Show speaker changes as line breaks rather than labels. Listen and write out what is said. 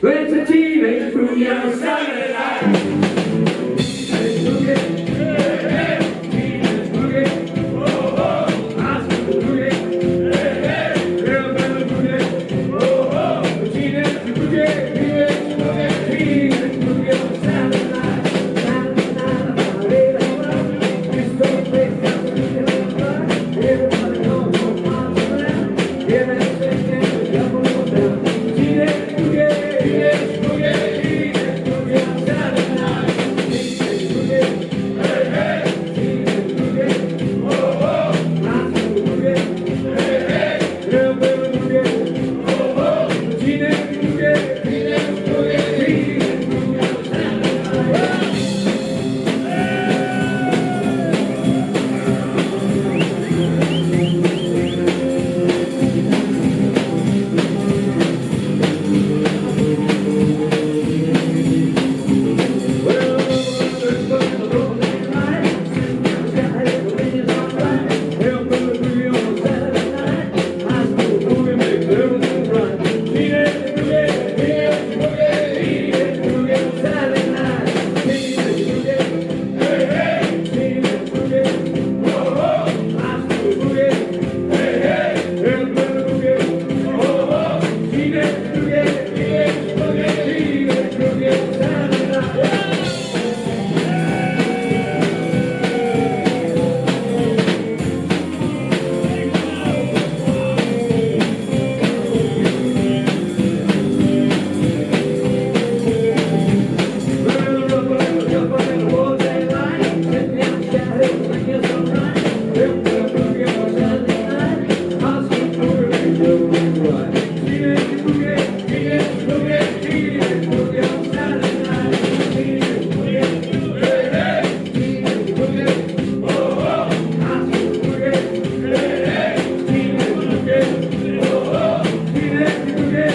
It's a teenage boogie on a Saturday boogie. Hey,